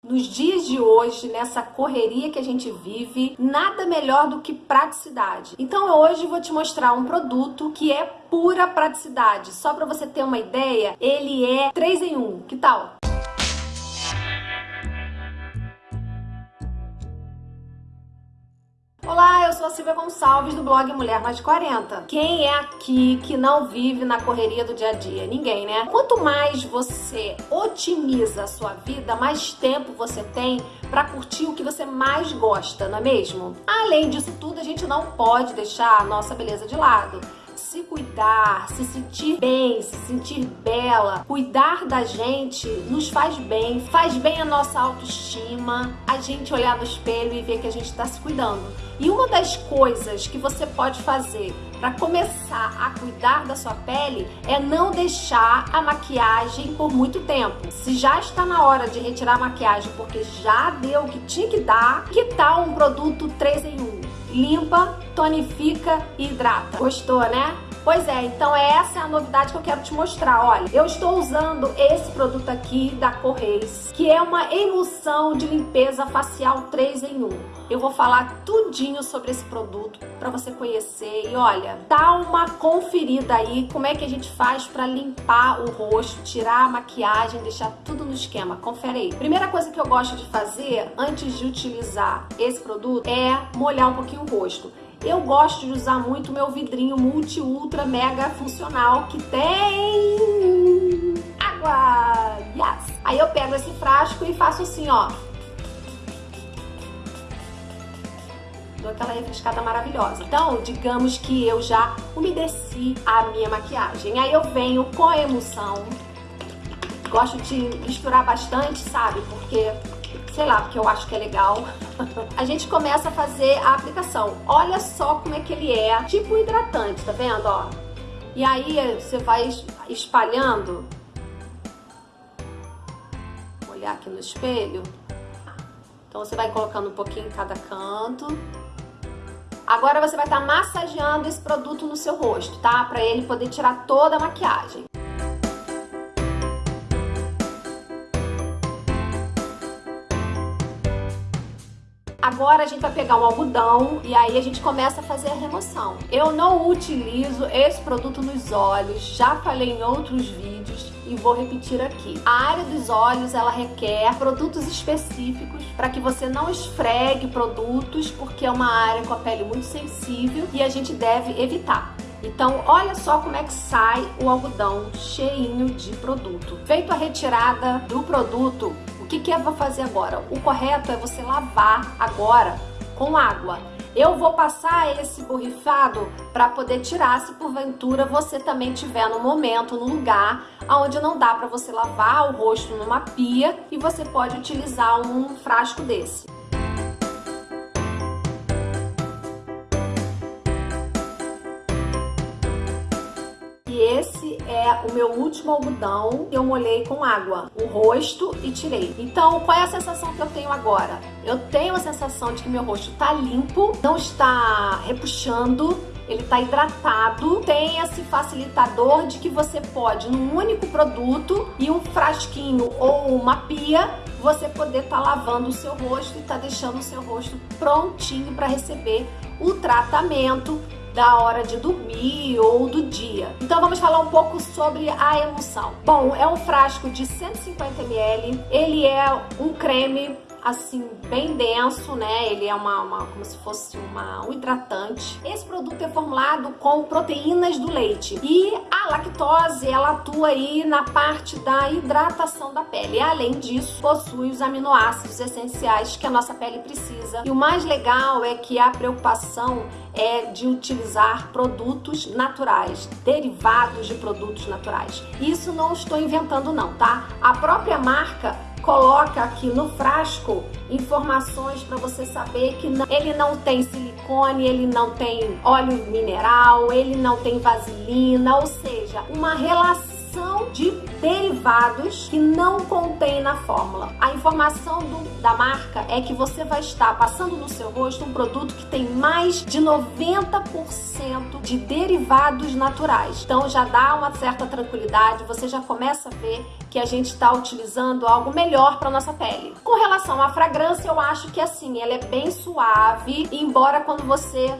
Nos dias de hoje, nessa correria que a gente vive, nada melhor do que praticidade. Então hoje vou te mostrar um produto que é pura praticidade. Só para você ter uma ideia, ele é 3 em 1. Que tal? Olá, eu sou a Silvia Gonçalves do blog Mulher Mais 40. Quem é aqui que não vive na correria do dia a dia? Ninguém, né? Quanto mais você otimiza a sua vida, mais tempo você tem para curtir o que você mais gosta, não é mesmo? Além disso tudo, a gente não pode deixar a nossa beleza de lado se cuidar, se sentir bem, se sentir bela, cuidar da gente nos faz bem, faz bem a nossa autoestima, a gente olhar no espelho e ver que a gente está se cuidando. E uma das coisas que você pode fazer para começar a cuidar da sua pele é não deixar a maquiagem por muito tempo. Se já está na hora de retirar a maquiagem porque já deu o que tinha que dar, que tal um produto 3 em 1? Limpa, tonifica e hidrata. Gostou, né? Pois é, então essa é a novidade que eu quero te mostrar. Olha, eu estou usando esse produto aqui da Correis, que é uma emulsão de limpeza facial 3 em 1. Eu vou falar tudinho sobre esse produto para você conhecer e olha, dá uma conferida aí como é que a gente faz para limpar o rosto, tirar a maquiagem, deixar tudo no esquema. Confere aí. Primeira coisa que eu gosto de fazer antes de utilizar esse produto é molhar um pouquinho o rosto. Eu gosto de usar muito meu vidrinho multi ultra mega funcional que tem água. Yes. Aí eu pego esse frasco e faço assim, ó. Dou aquela refrescada maravilhosa. Então, digamos que eu já umedeci a minha maquiagem. Aí eu venho com a emulsão. Gosto de misturar bastante, sabe? Porque sei lá, porque eu acho que é legal. a gente começa a fazer a aplicação. Olha só como é que ele é, tipo hidratante, tá vendo, ó? E aí você vai espalhando. Vou olhar aqui no espelho. Então você vai colocando um pouquinho em cada canto. Agora você vai estar tá massageando esse produto no seu rosto, tá? Pra ele poder tirar toda a maquiagem. Agora a gente vai pegar um algodão e aí a gente começa a fazer a remoção. Eu não utilizo esse produto nos olhos, já falei em outros vídeos e vou repetir aqui. A área dos olhos, ela requer produtos específicos para que você não esfregue produtos, porque é uma área com a pele muito sensível e a gente deve evitar. Então, olha só como é que sai o algodão cheinho de produto. Feito a retirada do produto, que, que é para fazer agora? O correto é você lavar agora com água. Eu vou passar esse borrifado para poder tirar se porventura você também tiver no momento, no lugar onde não dá para você lavar o rosto numa pia e você pode utilizar um frasco desse. É o meu último algodão que eu molhei com água, o rosto e tirei. Então, qual é a sensação que eu tenho agora? Eu tenho a sensação de que meu rosto tá limpo, não está repuxando, ele está hidratado, tem esse facilitador de que você pode, num único produto e um frasquinho ou uma pia, você poder estar tá lavando o seu rosto e tá deixando o seu rosto prontinho para receber o tratamento da hora de dormir ou do dia. Então vamos falar um pouco sobre a emulsão. Bom, é um frasco de 150 ml, ele é um creme assim, bem denso, né? Ele é uma, uma, como se fosse uma, um hidratante. Esse produto é formulado com proteínas do leite. E a lactose, ela atua aí na parte da hidratação da pele. Além disso, possui os aminoácidos essenciais que a nossa pele precisa. E o mais legal é que a preocupação é de utilizar produtos naturais, derivados de produtos naturais. Isso não estou inventando não, tá? A própria marca coloca aqui no frasco informações para você saber que ele não tem silicone, ele não tem óleo mineral, ele não tem vaselina, ou seja, uma relação de derivados que não contém na fórmula. A informação do, da marca é que você vai estar passando no seu rosto um produto que tem mais de 90% de derivados naturais. Então já dá uma certa tranquilidade, você já começa a ver que a gente está utilizando algo melhor para nossa pele. Com relação à fragrância, eu acho que assim, ela é bem suave, embora quando você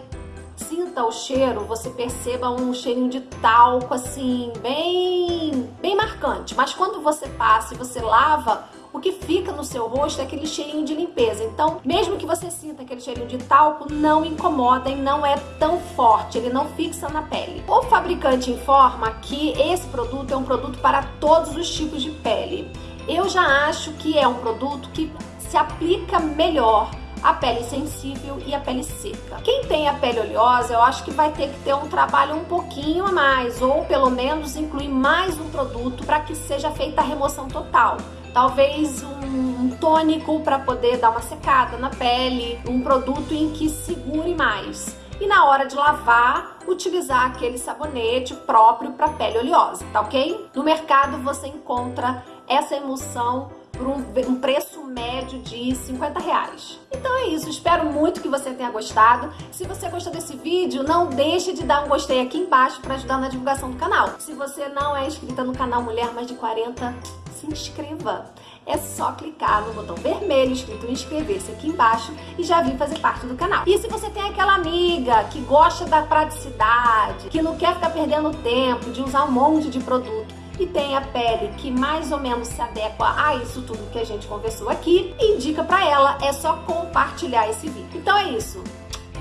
sinta o cheiro, você perceba um cheirinho de talco assim, bem, bem marcante. Mas quando você passa e você lava, o que fica no seu rosto é aquele cheirinho de limpeza. Então, mesmo que você sinta aquele cheirinho de talco, não incomoda e não é tão forte, ele não fixa na pele. O fabricante informa que esse produto é um produto para todos os tipos de pele. Eu já acho que é um produto que se aplica melhor a pele sensível e a pele seca. Quem tem a pele oleosa, eu acho que vai ter que ter um trabalho um pouquinho a mais, ou pelo menos incluir mais um produto para que seja feita a remoção total. Talvez um, um tônico para poder dar uma secada na pele, um produto em que segure mais. E na hora de lavar, utilizar aquele sabonete próprio para pele oleosa, tá ok? No mercado você encontra essa emulsão por um, um, preço médio de 50 reais. Então é isso, espero muito que você tenha gostado. Se você gostou desse vídeo, não deixe de dar um gostei aqui embaixo para ajudar na divulgação do canal. Se você não é inscrita no canal Mulher Mais de 40, se inscreva. É só clicar no botão vermelho escrito inscrever-se aqui embaixo e já vir fazer parte do canal. E se você tem aquela amiga que gosta da praticidade, que não quer ficar perdendo tempo de usar um monte de produto, e tem a pele que mais ou menos se adequa a isso tudo que a gente conversou aqui, indica para ela, é só compartilhar esse vídeo. Então é isso.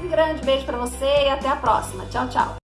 Um grande beijo para você e até a próxima. Tchau, tchau.